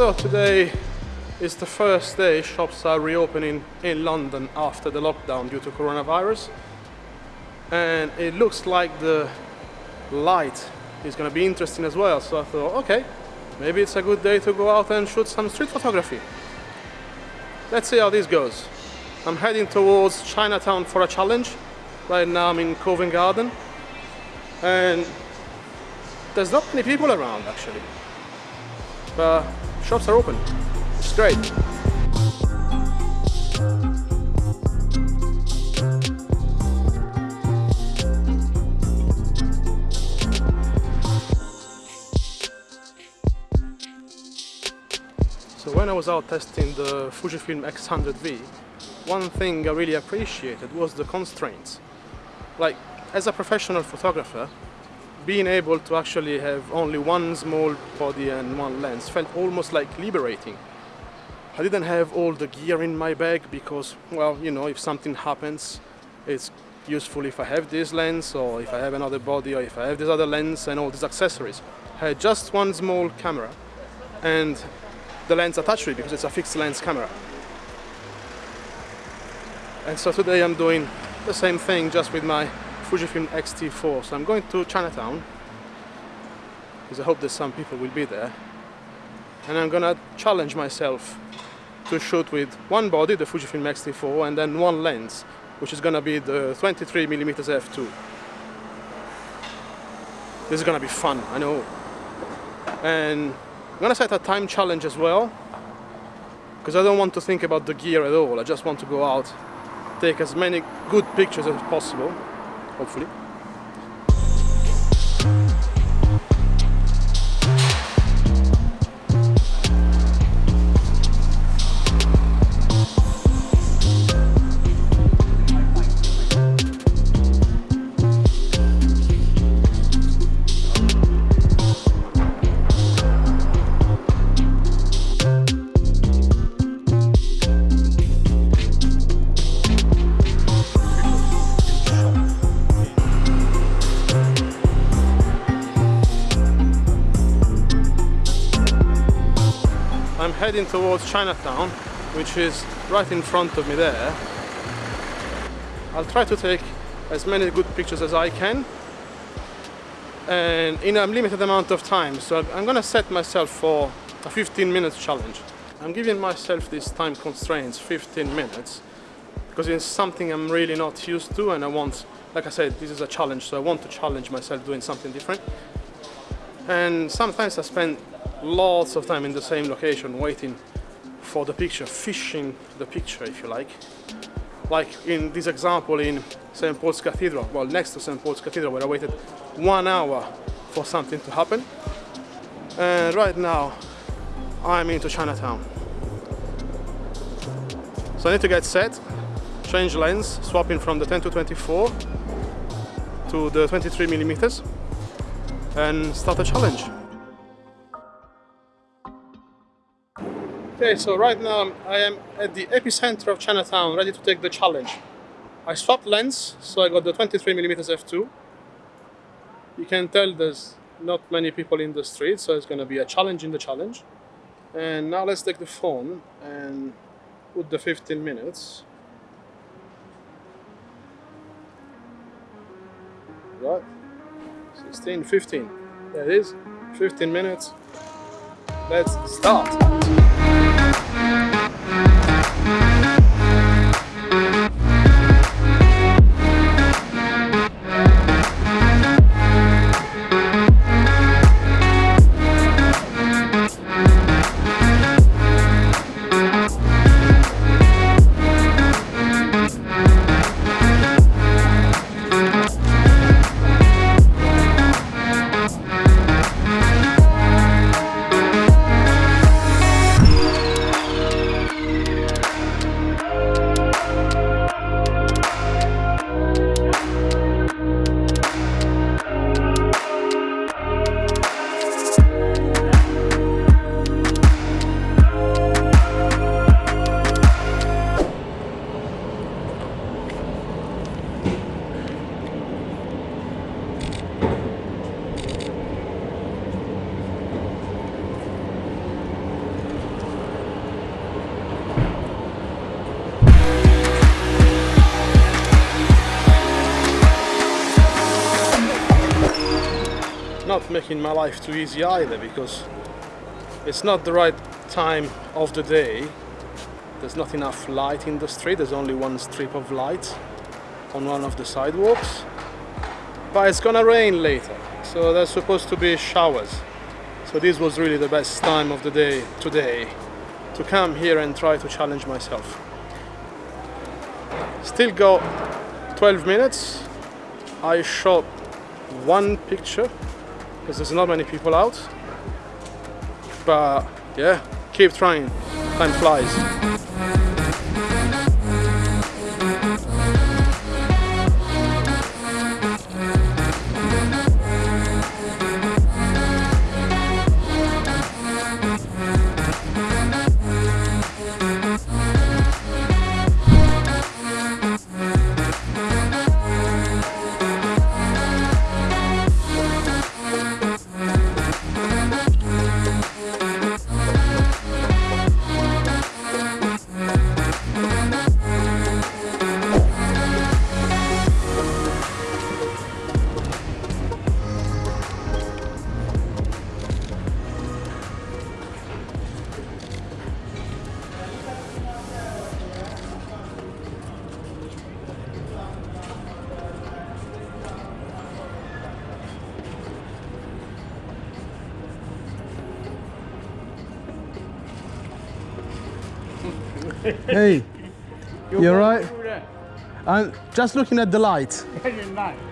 So today is the first day shops are reopening in London after the lockdown due to coronavirus. And it looks like the light is going to be interesting as well. So I thought, okay, maybe it's a good day to go out and shoot some street photography. Let's see how this goes. I'm heading towards Chinatown for a challenge. Right now I'm in Covent Garden. And there's not many people around actually. But shops are open. It's great. So when I was out testing the Fujifilm X100V, one thing I really appreciated was the constraints. Like, as a professional photographer, being able to actually have only one small body and one lens felt almost like liberating. I didn't have all the gear in my bag because, well, you know, if something happens, it's useful if I have this lens or if I have another body or if I have this other lens and all these accessories. I had just one small camera and the lens attached to it because it's a fixed lens camera. And so today I'm doing the same thing just with my Fujifilm X-T4. So I'm going to Chinatown because I hope that some people will be there. And I'm gonna challenge myself to shoot with one body, the Fujifilm X-T4, and then one lens, which is gonna be the 23mm f2. This is gonna be fun, I know. And I'm gonna set a time challenge as well because I don't want to think about the gear at all. I just want to go out, take as many good pictures as possible, hopefully. I'm heading towards Chinatown, which is right in front of me there. I'll try to take as many good pictures as I can and in a limited amount of time. So I'm gonna set myself for a 15 minutes challenge. I'm giving myself these time constraints, 15 minutes, because it's something I'm really not used to and I want, like I said, this is a challenge, so I want to challenge myself doing something different. And sometimes I spend lots of time in the same location waiting for the picture, fishing the picture if you like. Like in this example in St. Paul's Cathedral, well next to St. Paul's Cathedral where I waited one hour for something to happen. And right now I'm into Chinatown. So I need to get set, change lens, swapping from the 10 to 24 to the 23 millimeters and start a challenge. Okay, so right now I am at the epicenter of Chinatown, ready to take the challenge. I swapped lens, so I got the 23mm f2. You can tell there's not many people in the street, so it's going to be a challenge in the challenge. And now let's take the phone and put the 15 minutes. Right, 16, 15, there it is, 15 minutes. Let's start. Making my life too easy either because it's not the right time of the day. There's not enough light in the street, there's only one strip of light on one of the sidewalks. But it's gonna rain later, so there's supposed to be showers. So this was really the best time of the day today to come here and try to challenge myself. Still got 12 minutes. I shot one picture because there's not many people out. But yeah, keep trying. Time flies. Hey, you alright? I'm just looking at the light.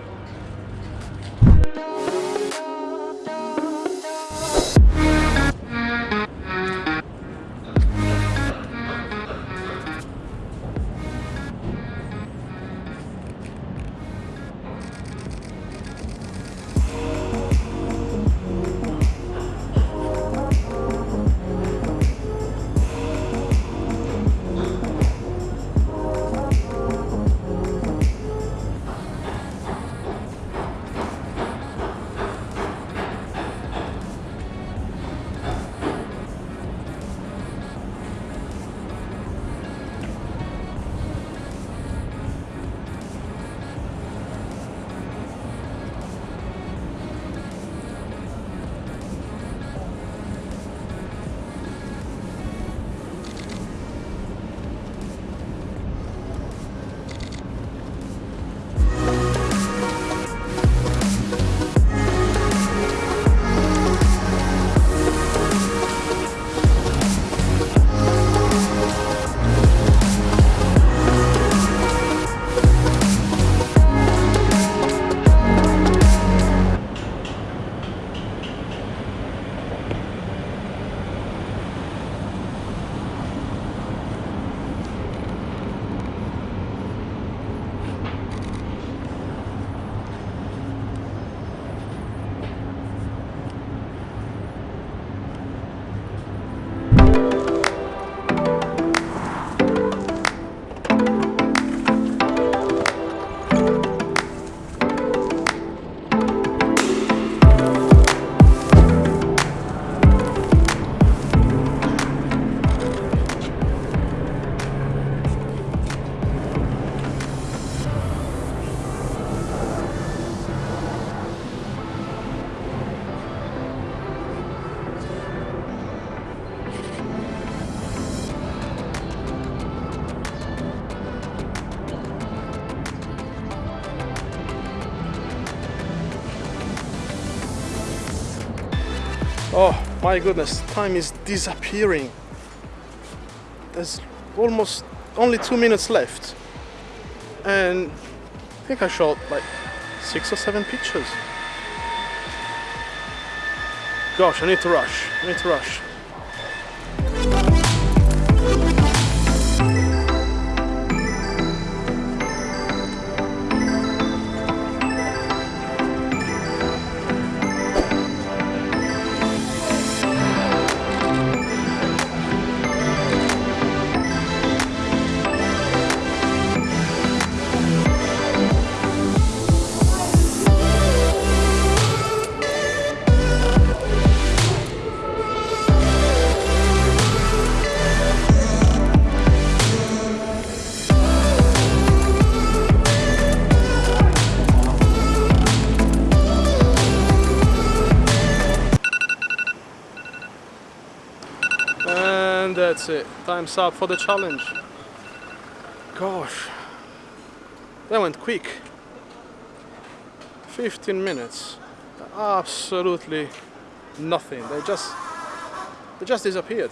Oh my goodness, time is disappearing. There's almost only two minutes left. And I think I shot like six or seven pictures. Gosh, I need to rush. I need to rush. That's it. Time's up for the challenge. Gosh, that went quick. 15 minutes. Absolutely nothing. They just they just disappeared.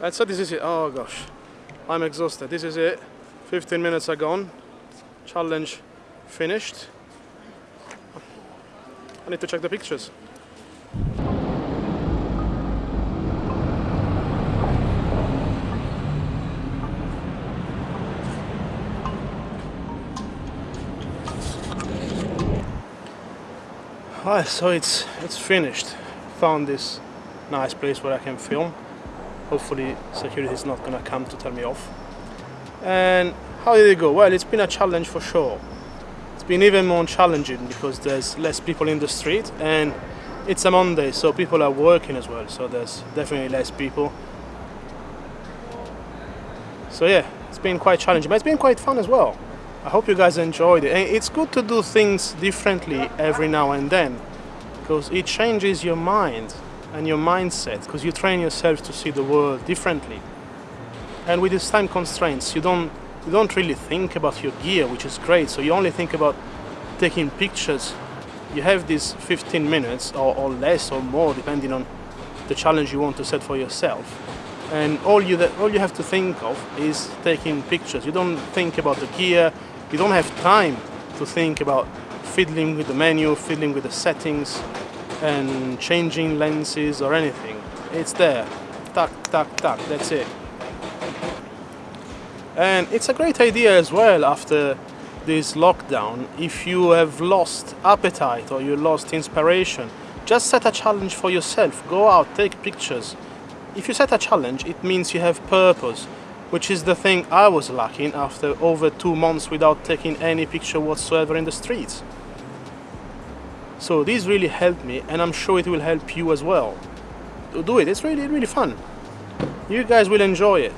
And so this is it. Oh gosh, I'm exhausted. This is it. 15 minutes are gone. Challenge finished. I need to check the pictures. Alright, so it's it's finished. Found this nice place where I can film. Hopefully security is not gonna come to tell me off. And how did it go? Well, it's been a challenge for sure. It's been even more challenging because there's less people in the street and it's a Monday, so people are working as well, so there's definitely less people. So yeah, it's been quite challenging, but it's been quite fun as well. I hope you guys enjoyed it. It's good to do things differently every now and then because it changes your mind and your mindset because you train yourself to see the world differently. And with these time constraints, you don't you don't really think about your gear, which is great. So you only think about taking pictures. You have these 15 minutes or, or less or more, depending on the challenge you want to set for yourself and all you that all you have to think of is taking pictures. You don't think about the gear. You don't have time to think about fiddling with the menu fiddling with the settings and changing lenses or anything. It's there. Tuck tuck tuck. That's it. And it's a great idea as well after this lockdown. If you have lost appetite or you lost inspiration just set a challenge for yourself. Go out take pictures if you set a challenge, it means you have purpose, which is the thing I was lacking after over two months without taking any picture whatsoever in the streets. So this really helped me and I'm sure it will help you as well. Do it, it's really, really fun. You guys will enjoy it.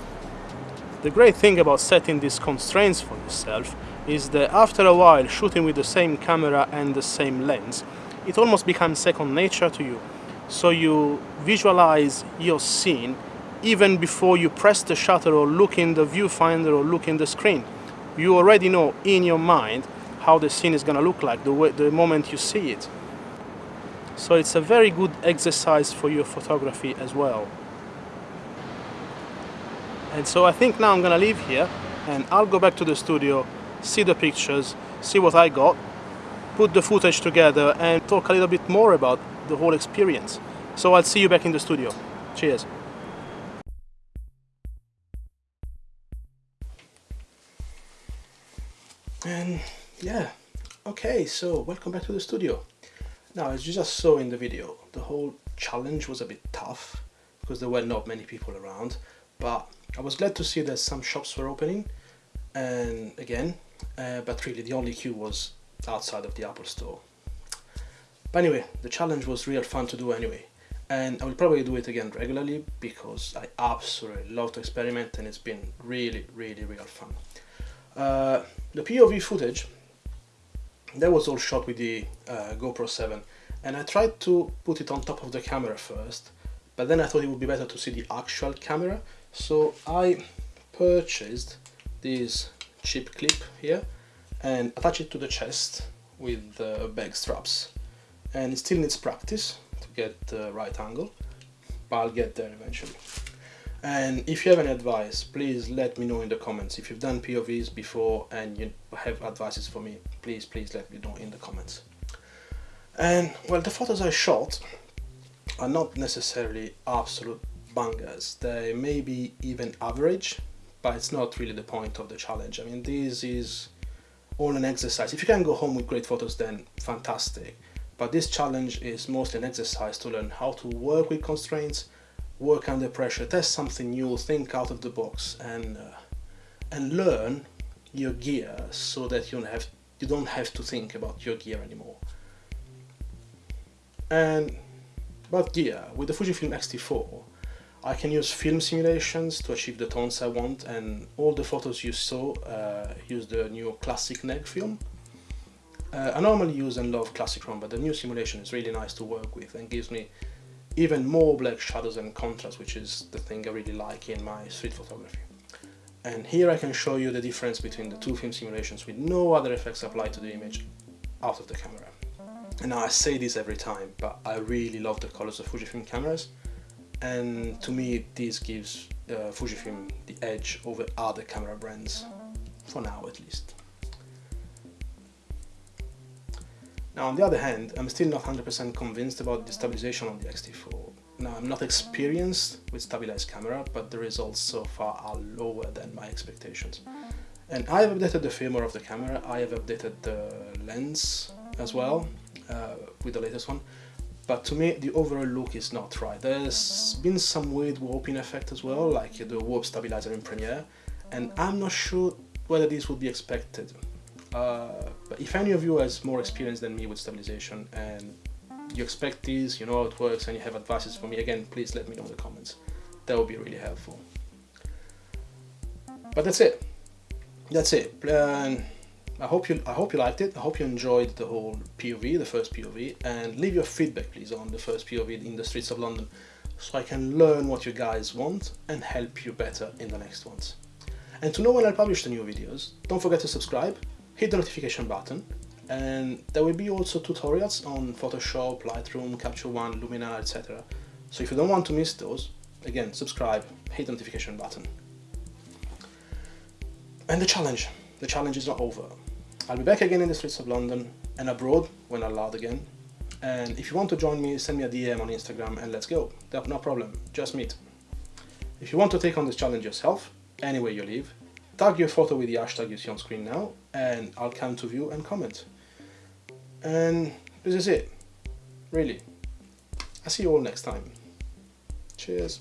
The great thing about setting these constraints for yourself is that after a while shooting with the same camera and the same lens, it almost becomes second nature to you so you visualize your scene even before you press the shutter or look in the viewfinder or look in the screen. You already know in your mind how the scene is going to look like the, way, the moment you see it. So it's a very good exercise for your photography as well. And so I think now I'm going to leave here and I'll go back to the studio, see the pictures, see what I got, put the footage together and talk a little bit more about the whole experience. So I'll see you back in the studio. Cheers. And yeah, okay, so welcome back to the studio. Now, as you just saw in the video, the whole challenge was a bit tough because there were not many people around, but I was glad to see that some shops were opening and again, uh, but really the only queue was outside of the Apple store. But anyway, the challenge was real fun to do anyway. And I will probably do it again regularly because I absolutely love to experiment and it's been really, really, real fun. Uh, the POV footage, that was all shot with the uh, GoPro 7 and I tried to put it on top of the camera first but then I thought it would be better to see the actual camera so I purchased this cheap clip here and attach it to the chest with the bag straps and it still needs practice to get the right angle but I'll get there eventually. And if you have any advice please let me know in the comments. If you've done POVs before and you have advices for me please please let me know in the comments. And well the photos I shot are not necessarily absolute bangers. They may be even average but it's not really the point of the challenge. I mean this is all an exercise. If you can go home with great photos then fantastic but this challenge is mostly an exercise to learn how to work with constraints, work under pressure, test something new, think out of the box and uh, and learn your gear so that you don't have you don't have to think about your gear anymore. And about gear, with the Fujifilm X-T4 I can use film simulations to achieve the tones I want and all the photos you saw uh, use the new classic neg film uh, I normally use and love Classic Chrome, but the new simulation is really nice to work with and gives me even more black shadows and contrast, which is the thing I really like in my street photography. And here I can show you the difference between the two film simulations with no other effects applied to the image out of the camera. And now I say this every time, but I really love the colors of Fujifilm cameras. And to me, this gives uh, Fujifilm the edge over other camera brands, for now at least. Now on the other hand, I'm still not 100% convinced about the stabilization on the X-T4. Now I'm not experienced with stabilized camera, but the results so far are lower than my expectations. And I have updated the firmware of the camera, I have updated the lens as well, uh, with the latest one, but to me the overall look is not right. There's been some weird warping effect as well, like the warp stabilizer in Premiere, and I'm not sure whether this would be expected. Uh, but if any of you has more experience than me with stabilization and you expect this, you know how it works and you have advices for me, again, please let me know in the comments. That would be really helpful. But that's it. That's it. And I hope you I hope you liked it. I hope you enjoyed the whole POV, the first POV, and leave your feedback please on the first POV in the streets of London so I can learn what you guys want and help you better in the next ones. And to know when I publish the new videos, don't forget to subscribe, hit the notification button, and there will be also tutorials on Photoshop, Lightroom, Capture One, Luminar, etc. So if you don't want to miss those, again, subscribe, hit the notification button. And the challenge. The challenge is not over. I'll be back again in the streets of London and abroad when allowed again. And if you want to join me, send me a DM on Instagram and let's go. No problem, just meet. If you want to take on this challenge yourself, anywhere you live, tag your photo with the hashtag you see on screen now and I'll come to view and comment. And this is it, really. I'll see you all next time. Cheers.